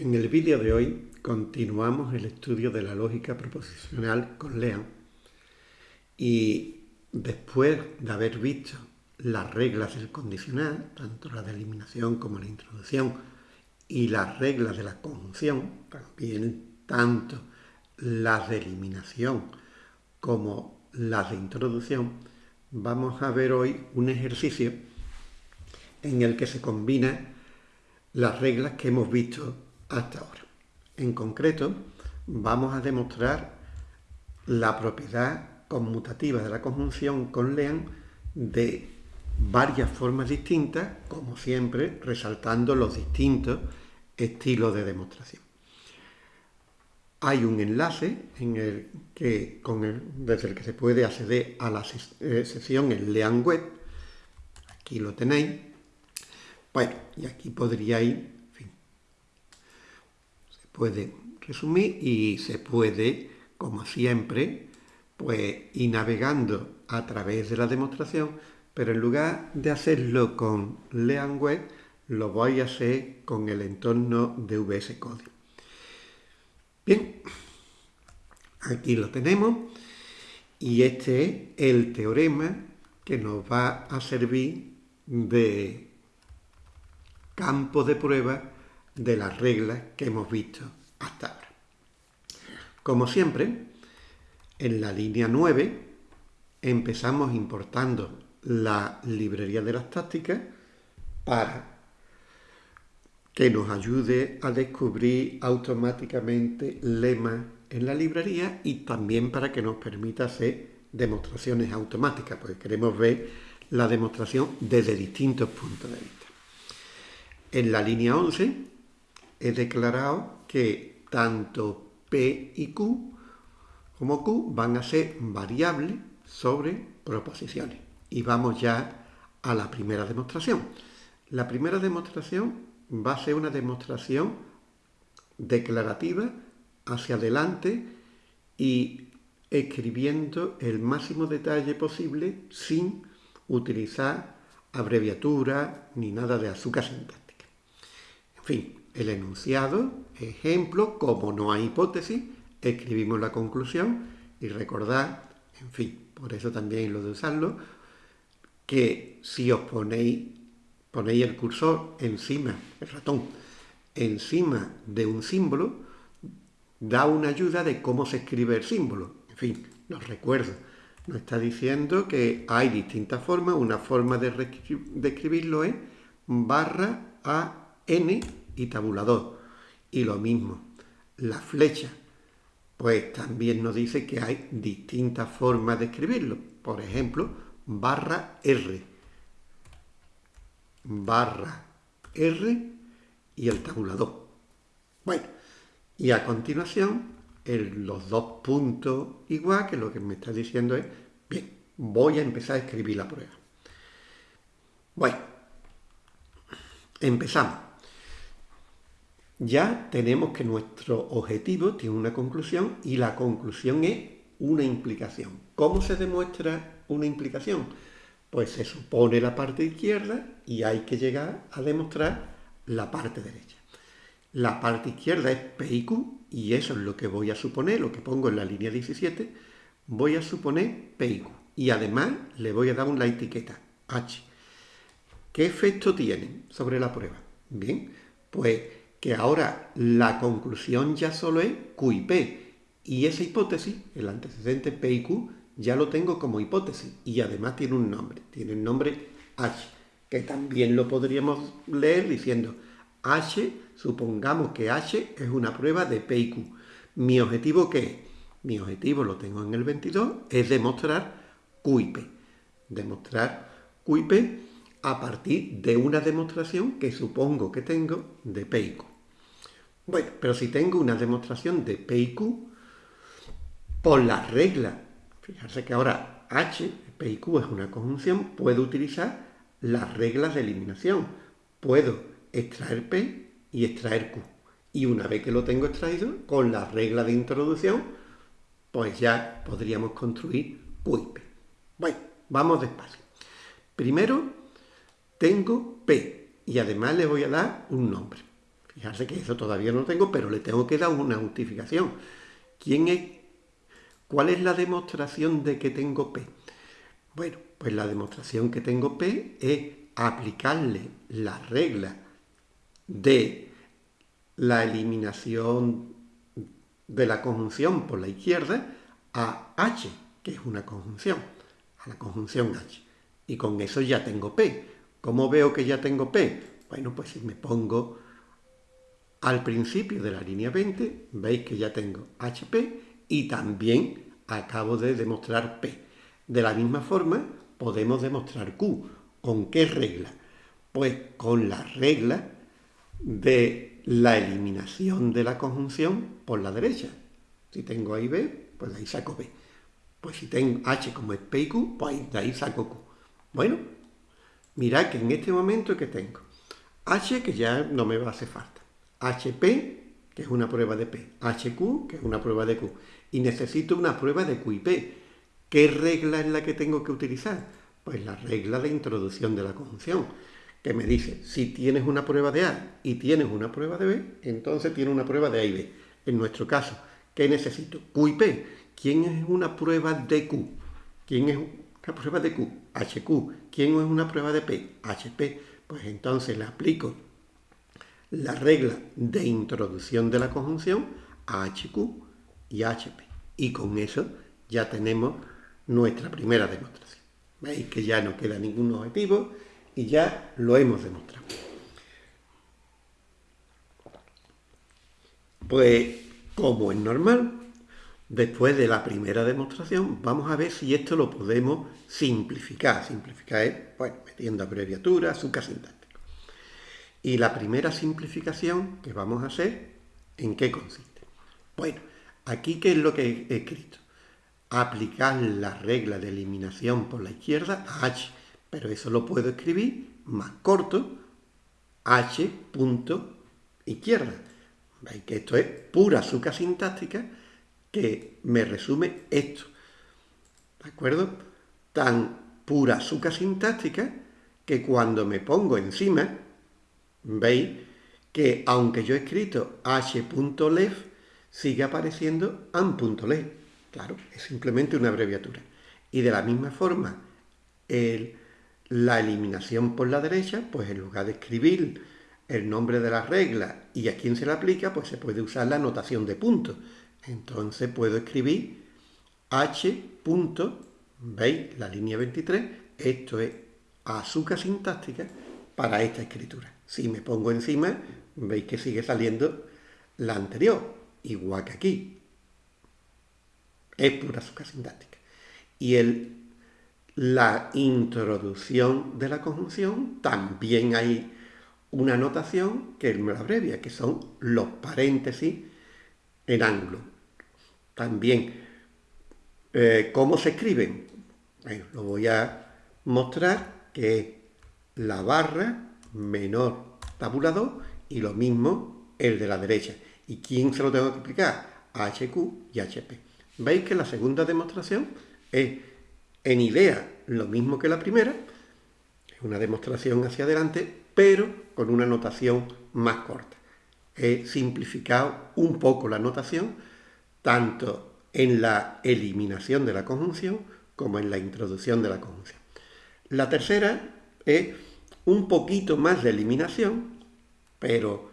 En el vídeo de hoy continuamos el estudio de la lógica proposicional con Lean y después de haber visto las reglas del condicional, tanto la de eliminación como la introducción, y las reglas de la conjunción, también tanto las de eliminación como las de introducción, vamos a ver hoy un ejercicio en el que se combina las reglas que hemos visto hasta ahora. En concreto, vamos a demostrar la propiedad conmutativa de la conjunción con Lean de varias formas distintas, como siempre, resaltando los distintos estilos de demostración. Hay un enlace desde el que se puede acceder a la eh, sección en Lean Web. Aquí lo tenéis. Bueno, y aquí podríais puede resumir y se puede, como siempre, pues ir navegando a través de la demostración, pero en lugar de hacerlo con LeanWeb, lo voy a hacer con el entorno de VS Code. Bien, aquí lo tenemos y este es el teorema que nos va a servir de campo de prueba de las reglas que hemos visto hasta ahora. Como siempre, en la línea 9 empezamos importando la librería de las tácticas para que nos ayude a descubrir automáticamente lemas en la librería y también para que nos permita hacer demostraciones automáticas, porque queremos ver la demostración desde distintos puntos de vista. En la línea 11 he declarado que tanto P y Q como Q van a ser variables sobre proposiciones. Y vamos ya a la primera demostración. La primera demostración va a ser una demostración declarativa hacia adelante y escribiendo el máximo detalle posible sin utilizar abreviaturas ni nada de azúcar sintáctica. En fin, el enunciado, ejemplo, como no hay hipótesis, escribimos la conclusión y recordad, en fin, por eso también lo de usarlo, que si os ponéis, ponéis el cursor encima, el ratón, encima de un símbolo, da una ayuda de cómo se escribe el símbolo. En fin, los recuerdo. Nos está diciendo que hay distintas formas. Una forma de, de escribirlo es barra a n y tabulador. Y lo mismo, la flecha, pues también nos dice que hay distintas formas de escribirlo. Por ejemplo, barra R. Barra R y el tabulador. Bueno, y a continuación, los dos puntos igual, que lo que me está diciendo es, bien, voy a empezar a escribir la prueba. Bueno, empezamos ya tenemos que nuestro objetivo tiene una conclusión y la conclusión es una implicación. ¿Cómo se demuestra una implicación? Pues se supone la parte izquierda y hay que llegar a demostrar la parte derecha. La parte izquierda es P y Q y eso es lo que voy a suponer, lo que pongo en la línea 17, voy a suponer P y Q. Y además le voy a dar una etiqueta H. ¿Qué efecto tiene sobre la prueba? Bien, pues que ahora la conclusión ya solo es Q y P. Y esa hipótesis, el antecedente P y Q, ya lo tengo como hipótesis. Y además tiene un nombre, tiene el nombre H, que también lo podríamos leer diciendo H, supongamos que H es una prueba de P y Q. ¿Mi objetivo qué es? Mi objetivo, lo tengo en el 22, es demostrar Q y P. Demostrar Q y P a partir de una demostración que supongo que tengo de P y Q. Bueno, pero si tengo una demostración de P y Q, por la regla, fijarse que ahora H, P y Q es una conjunción, puedo utilizar las reglas de eliminación. Puedo extraer P y extraer Q. Y una vez que lo tengo extraído, con la regla de introducción, pues ya podríamos construir Q y P. Bueno, vamos despacio. Primero tengo P y además le voy a dar un nombre. Fijarse que eso todavía no tengo, pero le tengo que dar una justificación. ¿Quién es, ¿Cuál es la demostración de que tengo P? Bueno, pues la demostración que tengo P es aplicarle la regla de la eliminación de la conjunción por la izquierda a H, que es una conjunción, a la conjunción H. Y con eso ya tengo P. ¿Cómo veo que ya tengo P? Bueno, pues si me pongo al principio de la línea 20, veis que ya tengo HP y también acabo de demostrar P. De la misma forma, podemos demostrar Q. ¿Con qué regla? Pues con la regla de la eliminación de la conjunción por la derecha. Si tengo A y B, pues de ahí saco B. Pues si tengo H como es P y Q, pues de ahí saco Q. Bueno, mirad que en este momento que tengo H, que ya no me va a hacer falta. HP, que es una prueba de P. HQ, que es una prueba de Q. Y necesito una prueba de Q y P. ¿Qué regla es la que tengo que utilizar? Pues la regla de introducción de la conjunción que me dice, si tienes una prueba de A y tienes una prueba de B, entonces tienes una prueba de A y B. En nuestro caso, ¿qué necesito? Q y P. ¿Quién es una prueba de Q? ¿Quién es una prueba de Q? HQ. ¿Quién es una prueba de P? HP. Pues entonces le aplico la regla de introducción de la conjunción HQ y HP. Y con eso ya tenemos nuestra primera demostración. Veis que ya no queda ningún objetivo y ya lo hemos demostrado. Pues, como es normal, después de la primera demostración, vamos a ver si esto lo podemos simplificar. Simplificar es, bueno, metiendo abreviaturas, azúcar sintáctico. Y la primera simplificación que vamos a hacer, ¿en qué consiste? Bueno, aquí, ¿qué es lo que he escrito? Aplicar la regla de eliminación por la izquierda a H pero eso lo puedo escribir más corto, h punto izquierda. Veis que esto es pura azúcar sintáctica que me resume esto. ¿De acuerdo? Tan pura azúcar sintáctica que cuando me pongo encima, veis que aunque yo he escrito h.lef, sigue apareciendo an.lef. Claro, es simplemente una abreviatura. Y de la misma forma, la eliminación por la derecha, pues en lugar de escribir el nombre de la regla y a quién se le aplica, pues se puede usar la notación de puntos. Entonces puedo escribir H ¿veis? La línea 23, esto es azúcar sintáctica para esta escritura. Si me pongo encima, veis que sigue saliendo la anterior, igual que aquí. Es pura azúcar sintáctica. Y el la introducción de la conjunción, también hay una notación que me la abrevia, que son los paréntesis en ángulo. También, eh, ¿cómo se escriben? Lo voy a mostrar, que es la barra menor tabulador y lo mismo el de la derecha. ¿Y quién se lo tengo que explicar? HQ y HP. ¿Veis que la segunda demostración es en idea lo mismo que la primera, es una demostración hacia adelante, pero con una notación más corta. He simplificado un poco la notación, tanto en la eliminación de la conjunción como en la introducción de la conjunción. La tercera es un poquito más de eliminación, pero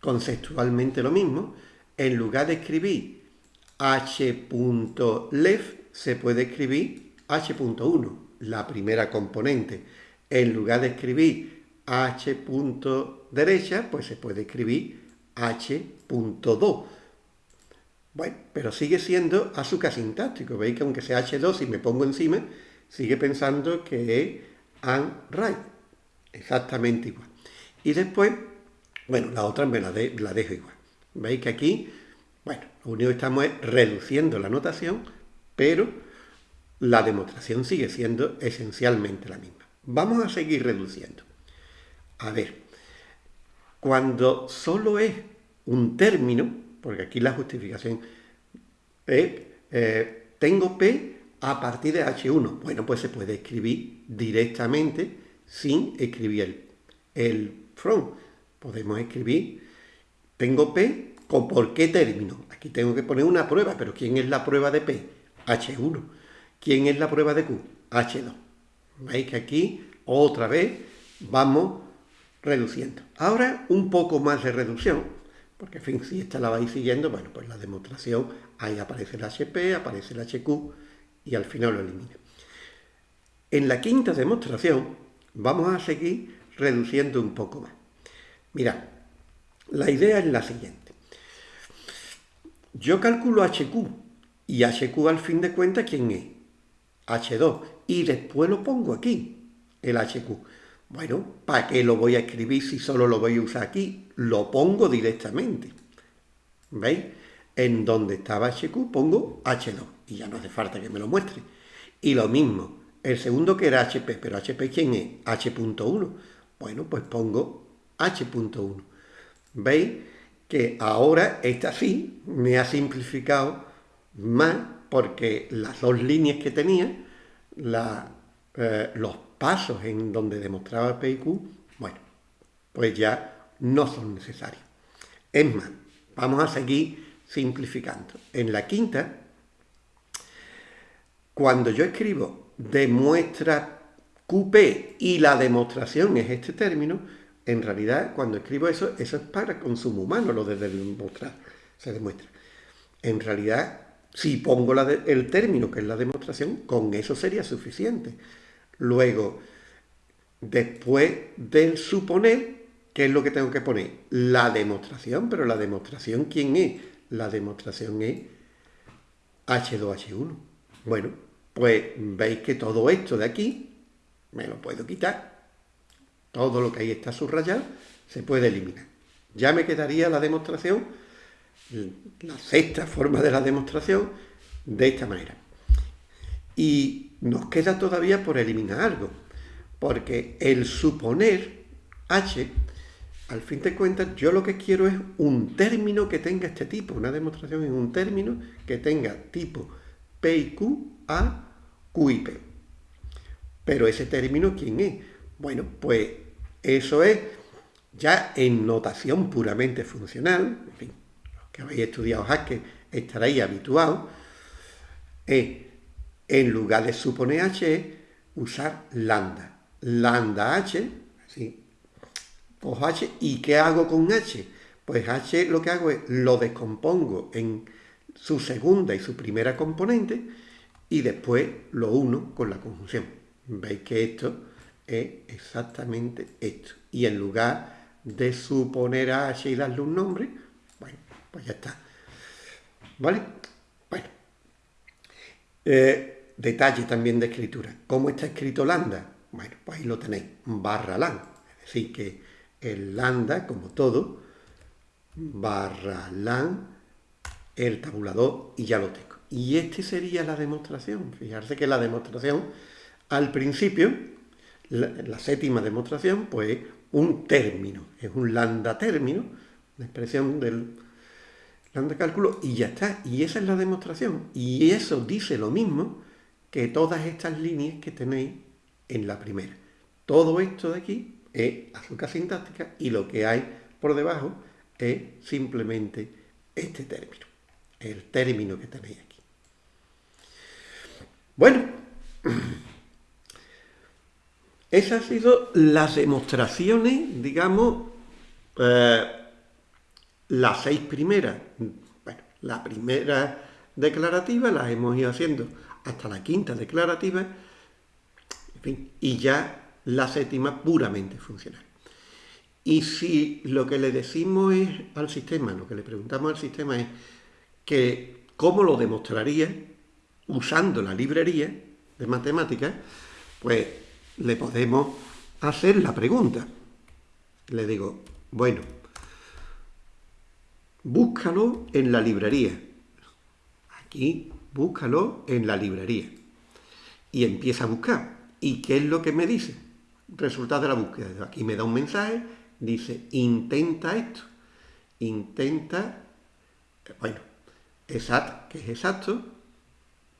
conceptualmente lo mismo. En lugar de escribir h.left, se puede escribir h.1, la primera componente. En lugar de escribir h. derecha, pues se puede escribir h.2. Bueno, pero sigue siendo azúcar sintáctico. Veis que aunque sea H2, si me pongo encima, sigue pensando que es and right. Exactamente igual. Y después, bueno, la otra me la, dejo igual. Veis que aquí, bueno, lo único que estamos es reduciendo la notación, pero la demostración sigue siendo esencialmente la misma. Vamos a seguir reduciendo. A ver, cuando solo es un término, porque aquí la justificación es, eh, tengo P a partir de H1. Bueno, pues se puede escribir directamente sin escribir el, el from. Podemos escribir tengo P, ¿con por qué término? Aquí tengo que poner una prueba, pero ¿quién es la prueba de P? H1. ¿Quién es la prueba de Q? H2. ¿Veis que aquí otra vez vamos reduciendo? Ahora un poco más de reducción, porque en fin, si esta la vais siguiendo, bueno, pues la demostración, ahí aparece el HP, aparece el HQ y al final lo elimina. En la quinta demostración vamos a seguir reduciendo un poco más. Mirad, la idea es la siguiente. Yo calculo HQ y HQ al fin de cuentas, ¿quién es? H2. Y después lo pongo aquí, el HQ. Bueno, ¿para qué lo voy a escribir si solo lo voy a usar aquí? Lo pongo directamente. ¿Veis? En donde estaba HQ pongo H2 y ya no hace falta que me lo muestre. Y lo mismo, el segundo que era HP, pero HP ¿quién es? H.1. Bueno, pues pongo H.1. ¿Veis? Que ahora esta sí me ha simplificado más porque las dos líneas que tenía, eh, los pasos en donde demostraba P y Q, bueno, pues ya no son necesarios. Es más, vamos a seguir simplificando. En la quinta, cuando yo escribo demuestra QP y la demostración es este término, en realidad cuando escribo eso, eso es para consumo humano, lo de demostrar, se demuestra. En realidad, si pongo el término que es la demostración, con eso sería suficiente. Luego, después del suponer, ¿qué es lo que tengo que poner? La demostración, pero la demostración, ¿quién es? La demostración es H2H1. Bueno, pues veis que todo esto de aquí me lo puedo quitar. Todo lo que ahí está subrayado se puede eliminar. Ya me quedaría la demostración, la sexta forma de la demostración, de esta manera. Y nos queda todavía por eliminar algo, porque el suponer h, al fin de cuentas, yo lo que quiero es un término que tenga este tipo, una demostración en un término que tenga tipo P y Q a QIP. Pero ese término, ¿quién es? Bueno, pues eso es ya en notación puramente funcional, en fin, los que habéis estudiado Haskell estaréis habituados, es, en lugar de suponer H, usar lambda. Lambda H, así, cojo H, ¿y qué hago con H? Pues H lo que hago es, lo descompongo en su segunda y su primera componente, y después lo uno con la conjunción. Veis que esto es exactamente esto. Y en lugar de suponer a H y darle un nombre, bueno, pues ya está. ¿Vale? Bueno. Eh, detalle también de escritura. ¿Cómo está escrito lambda? Bueno, pues ahí lo tenéis, barra lan. Es decir, que el lambda, como todo, barra lan, el tabulador y ya lo tengo. Y esta sería la demostración. Fijarse que la demostración, al principio, la, séptima demostración, pues un término, es un lambda término, la expresión del lambda cálculo, y ya está. Y esa es la demostración. Y eso dice lo mismo que todas estas líneas que tenéis en la primera. Todo esto de aquí es azúcar sintáctica y lo que hay por debajo es simplemente este término, el término que tenéis aquí. Bueno, esas han sido las demostraciones, digamos, eh, las seis primeras. Bueno, la primera declarativa las hemos ido haciendo hasta la quinta declarativa, en fin, y ya la séptima puramente funcional. Y si lo que le decimos es al sistema, lo que le preguntamos al sistema es que cómo lo demostraría, usando la librería de matemáticas, pues le podemos hacer la pregunta. Le digo, bueno, búscalo en la librería. Aquí, búscalo en la librería. Y empieza a buscar. ¿Y qué es lo que me dice? Resultado de la búsqueda. Aquí me da un mensaje, dice, intenta esto. Intenta, bueno, exacto, que es exacto,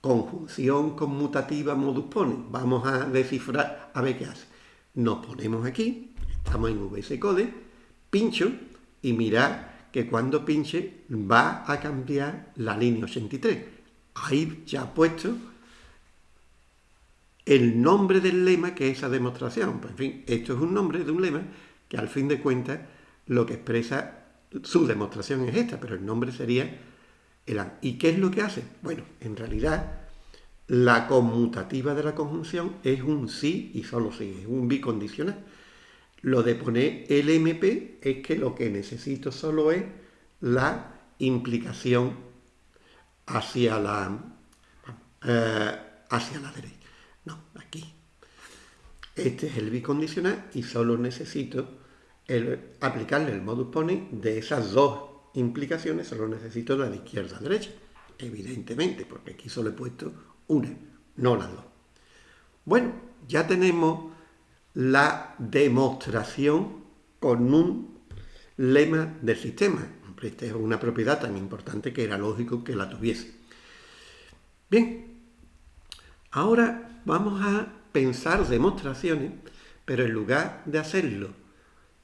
conjunción conmutativa modus pone. Vamos a descifrar a ver qué hace. Nos ponemos aquí, estamos en VS Code, pincho y mirad que cuando pinche va a cambiar la línea 83. Ahí ya ha puesto el nombre del lema que es esa demostración. Pues, en fin, esto es un nombre de un lema que al fin de cuentas lo que expresa su demostración es esta, pero el nombre sería el. ¿Y qué es lo que hace? Bueno, en realidad la conmutativa de la conjunción es un sí y solo sí, es un bicondicional. Lo de poner LMP es que lo que necesito solo es la implicación hacia la, eh, hacia la derecha. No, aquí. Este es el bicondicional y solo necesito aplicarle el modus ponens de esas dos implicaciones, solo necesito la de izquierda a derecha. Evidentemente, porque aquí solo he puesto una, no las dos. Bueno, ya tenemos la demostración con un lema del sistema. Esta es una propiedad tan importante que era lógico que la tuviese. Bien, ahora vamos a pensar demostraciones, pero en lugar de hacerlo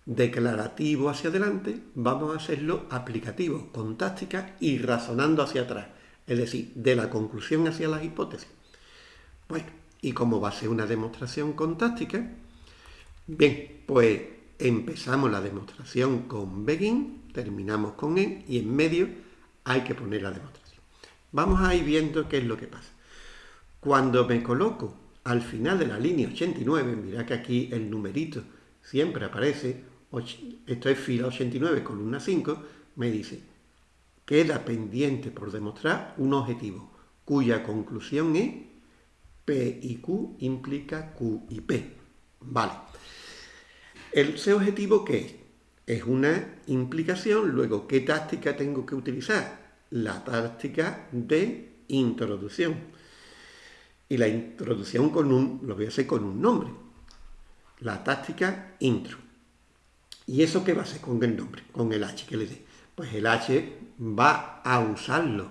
declarativo hacia adelante, vamos a hacerlo aplicativo, con táctica y razonando hacia atrás es decir, de la conclusión hacia las hipótesis. Bueno, y como va a ser una demostración con táctica, bien, pues empezamos la demostración con begin, terminamos con en y en medio hay que poner la demostración. Vamos a ir viendo qué es lo que pasa. Cuando me coloco al final de la línea 89, mira que aquí el numerito siempre aparece, esto es fila 89, columna 5, me dice queda pendiente por demostrar un objetivo cuya conclusión es P y Q implica Q y P. Vale. ¿Ese objetivo qué es? Es una implicación, luego, ¿qué táctica tengo que utilizar? La táctica de introducción. Y la introducción con un, lo voy a hacer con un nombre. La táctica intro. ¿Y eso qué va a hacer con el nombre? Con el H que le dé pues el H va a usarlo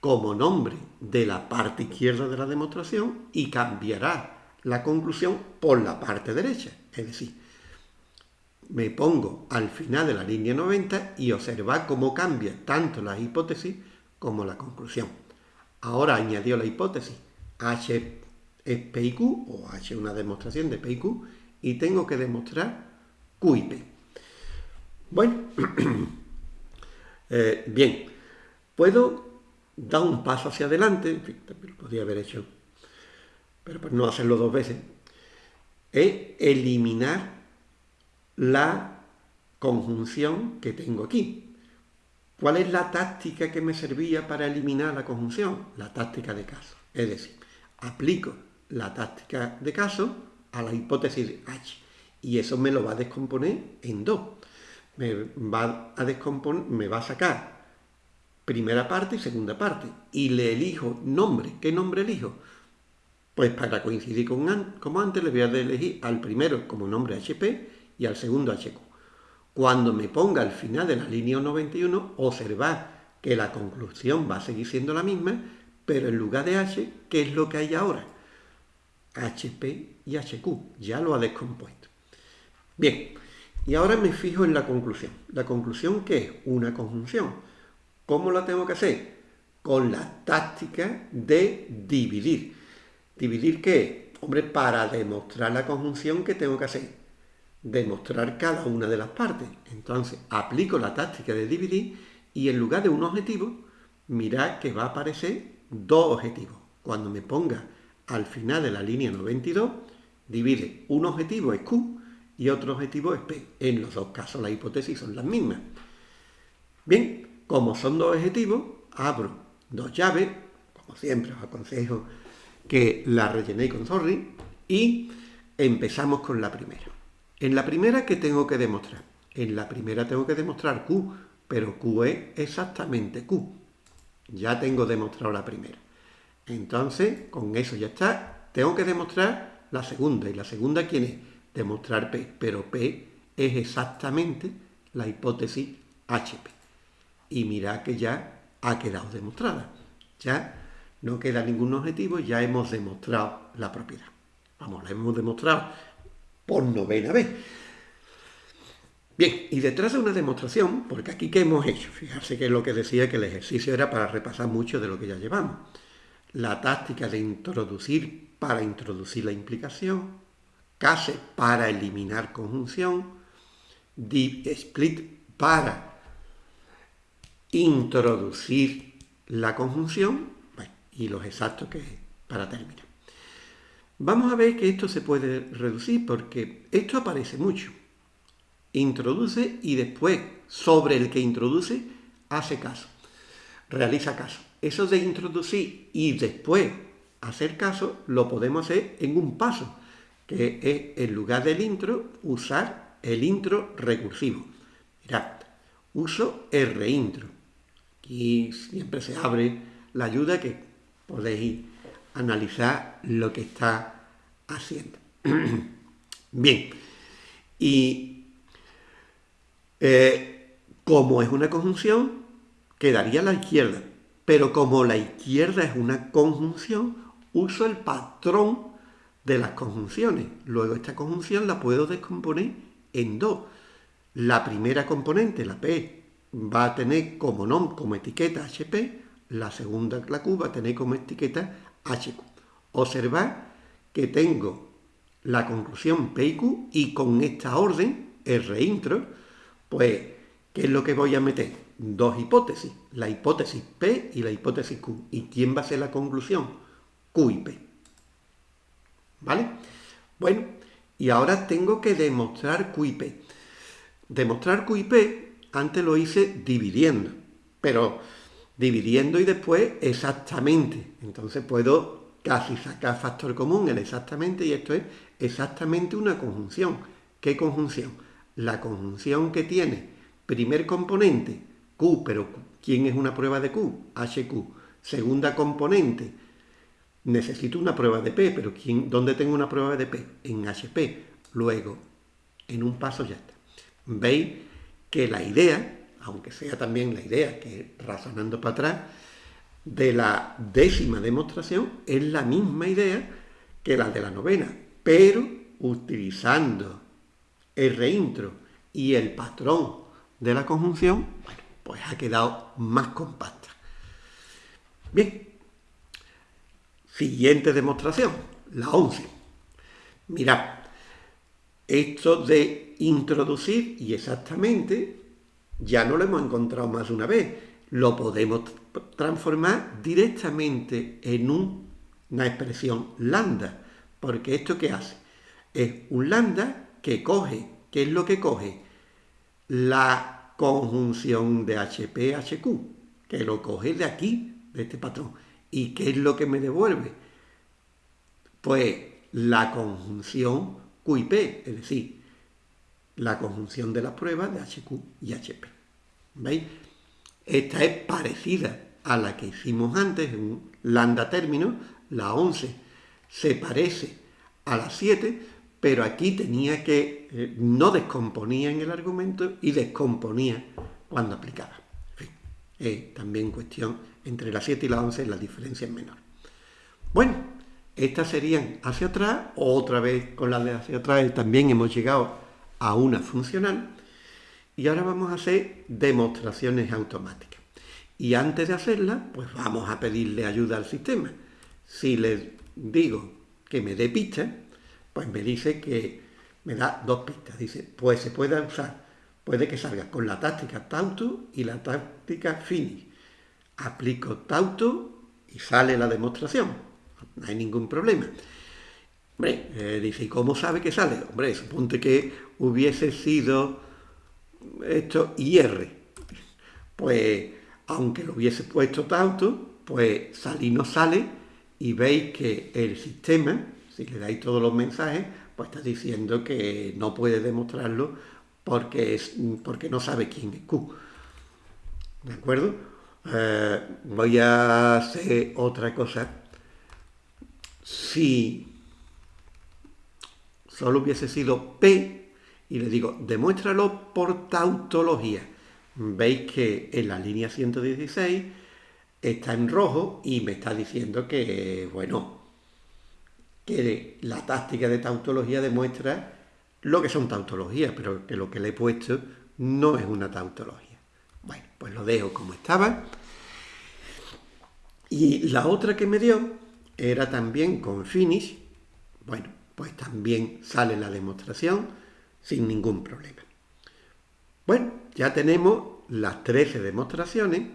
como nombre de la parte izquierda de la demostración y cambiará la conclusión por la parte derecha. Es decir, me pongo al final de la línea 90 y observa cómo cambia tanto la hipótesis como la conclusión. Ahora añadió la hipótesis H es P y Q, o H es una demostración de P y Q, y tengo que demostrar Q y P. Bueno, Eh, bien, puedo dar un paso hacia adelante, en fin, también lo podría haber hecho, pero por no hacerlo dos veces, es eliminar la conjunción que tengo aquí. ¿Cuál es la táctica que me servía para eliminar la conjunción? La táctica de caso. Es decir, aplico la táctica de caso a la hipótesis H. Y eso me lo va a descomponer en dos me va a descomponer, me va a sacar primera parte y segunda parte. Y le elijo nombre. ¿Qué nombre elijo? Pues para coincidir con como antes le voy a elegir al primero como nombre HP y al segundo HQ. Cuando me ponga al final de la línea 91, observad que la conclusión va a seguir siendo la misma, pero en lugar de H, ¿qué es lo que hay ahora? HP y HQ. Ya lo ha descompuesto. Bien, y ahora me fijo en la conclusión. ¿La conclusión qué es? Una conjunción. ¿Cómo la tengo que hacer? Con la táctica de dividir. ¿Dividir qué? Hombre, para demostrar la conjunción, ¿qué tengo que hacer? Demostrar cada una de las partes. Entonces, aplico la táctica de dividir y en lugar de un objetivo, mirad que va a aparecer dos objetivos. Cuando me ponga al final de la línea 92, divide un objetivo es Q y otro objetivo es P. En los dos casos las hipótesis son las mismas. Bien, como son dos objetivos, abro dos llaves, como siempre os aconsejo que la rellenéis con sorry, y empezamos con la primera. En la primera, ¿qué tengo que demostrar? En la primera tengo que demostrar Q, pero Q es exactamente Q. Ya tengo demostrado la primera. Entonces, con eso ya está. Tengo que demostrar la segunda. ¿Y la segunda quién es? Demostrar P, pero P es exactamente la hipótesis HP. Y mirad que ya ha quedado demostrada. Ya no queda ningún objetivo, ya hemos demostrado la propiedad. Vamos, la hemos demostrado por novena vez. Bien, y detrás de una demostración, porque aquí ¿qué hemos hecho? Fíjate que lo que decía que el ejercicio era para repasar mucho de lo que ya llevamos. La táctica de introducir para introducir la implicación, case para eliminar conjunción, div split para introducir la conjunción, y los exactos que para terminar. Vamos a ver que esto se puede reducir porque esto aparece mucho. Introduce y después, sobre el que introduce, hace caso, realiza caso. Eso de introducir y después hacer caso lo podemos hacer en un paso, que es en lugar del intro, usar el intro recursivo. Mirad, uso el reintro. Aquí siempre se abre la ayuda que podéis analizar lo que está haciendo. Bien, y eh, como es una conjunción, quedaría a la izquierda. Pero como la izquierda es una conjunción, uso el patrón de las conjunciones. Luego esta conjunción la puedo descomponer en dos. La primera componente, la P, va a tener como nom, como etiqueta HP, la segunda, la Q, va a tener como etiqueta HQ. Observad que tengo la conclusión P y Q y con esta orden, el reintro, pues, ¿qué es lo que voy a meter? Dos hipótesis, la hipótesis P y la hipótesis Q. ¿Y quién va a ser la conclusión? Q y P. ¿Vale? Bueno, y ahora tengo que demostrar Q y P. Demostrar Q y P, antes lo hice dividiendo, pero dividiendo y después exactamente. Entonces puedo casi sacar factor común, el exactamente, y esto es exactamente una conjunción. ¿Qué conjunción? La conjunción que tiene primer componente, Q, pero ¿quién es una prueba de Q? HQ. Segunda componente, necesito una prueba de P, pero ¿quién, ¿dónde tengo una prueba de P? En HP. Luego, en un paso ya está. Veis que la idea aunque sea también la idea que razonando para atrás, de la décima demostración es la misma idea que la de la novena, pero utilizando el reintro y el patrón de la conjunción, pues ha quedado más compacta. Bien, siguiente demostración, la 11. Mirad, esto de introducir y exactamente ya no lo hemos encontrado más de una vez. Lo podemos transformar directamente en una expresión lambda. Porque esto qué hace? Es un lambda que coge, ¿qué es lo que coge? La conjunción de HP-HQ, que lo coge de aquí, de este patrón. ¿Y qué es lo que me devuelve? Pues la conjunción Q y P, es decir, la conjunción de las pruebas de HQ y HP. ¿Veis? Esta es parecida a la que hicimos antes en lambda término, la 11 se parece a la 7, pero aquí tenía que, eh, no descomponía en el argumento y descomponía cuando aplicaba. En fin, también cuestión entre la 7 y la 11 la diferencia es menor. Bueno, estas serían hacia atrás, otra vez con la de hacia atrás también hemos llegado a una funcional y ahora vamos a hacer demostraciones automáticas. Y antes de hacerlas, pues vamos a pedirle ayuda al sistema. Si le digo que me dé pistas, pues me dice que me da dos pistas. Dice, pues se puede usar, puede que salga con la táctica Tauto y la táctica Fini. Aplico Tauto y sale la demostración. No hay ningún problema. Hombre, eh, dice, ¿y cómo sabe que sale? Hombre, suponte que hubiese sido esto IR. Pues, aunque lo hubiese puesto tanto, pues salir no sale y veis que el sistema, si le dais todos los mensajes, pues está diciendo que no puede demostrarlo porque, es, porque no sabe quién es Q. ¿De acuerdo? Eh, voy a hacer otra cosa. Si solo hubiese sido P y le digo, demuéstralo por tautología. Veis que en la línea 116 está en rojo y me está diciendo que, bueno, que la táctica de tautología demuestra lo que son tautologías, pero que lo que le he puesto no es una tautología. Pues lo dejo como estaba. Y la otra que me dio era también con finish. Bueno, pues también sale la demostración sin ningún problema. Bueno, ya tenemos las 13 demostraciones.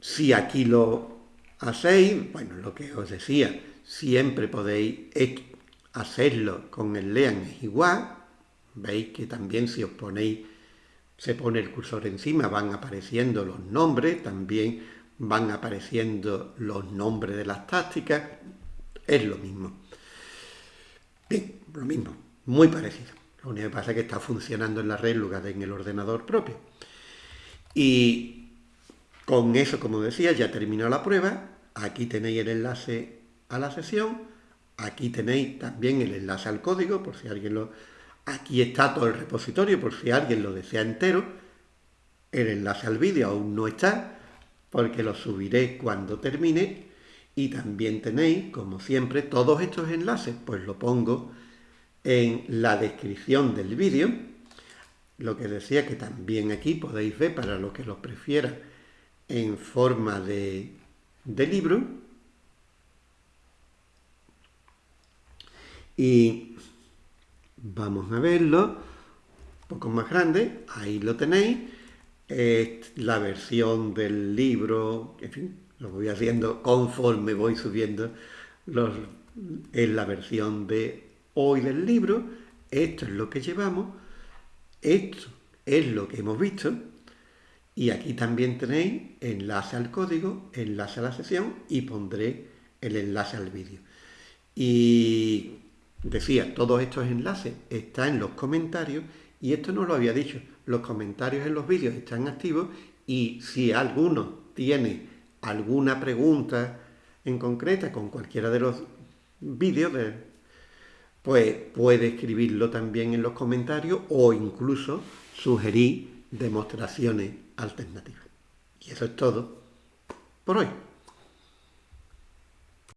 Si aquí lo hacéis, bueno, lo que os decía, siempre podéis hacerlo con el lean es igual. Veis que también si os ponéis, se pone el cursor encima, van apareciendo los nombres, también van apareciendo los nombres de las tácticas. Es lo mismo. Bien, lo mismo, muy parecido. Lo único que pasa es que está funcionando en la red en lugar de en el ordenador propio. Y con eso, como decía, ya terminó la prueba. Aquí tenéis el enlace a la sesión. Aquí tenéis también el enlace al código, por si alguien lo... Aquí está todo el repositorio, por si alguien lo desea entero. El enlace al vídeo aún no está, porque lo subiré cuando termine. Y también tenéis, como siempre, todos estos enlaces, pues lo pongo en la descripción del vídeo. Lo que decía que también aquí podéis ver, para los que lo prefieran, en forma de, de libro. Y vamos a verlo, un poco más grande, ahí lo tenéis. Es la versión del libro, en fin, lo voy haciendo conforme voy subiendo los, en la versión de hoy del libro, esto es lo que llevamos, esto es lo que hemos visto, y aquí también tenéis enlace al código, enlace a la sesión y pondré el enlace al vídeo. Y decía, todos estos enlaces están en los comentarios y esto no lo había dicho. Los comentarios en los vídeos están activos y si alguno tiene alguna pregunta en concreta con cualquiera de los vídeos, de, pues puede escribirlo también en los comentarios o incluso sugerir demostraciones alternativas. Y eso es todo por hoy.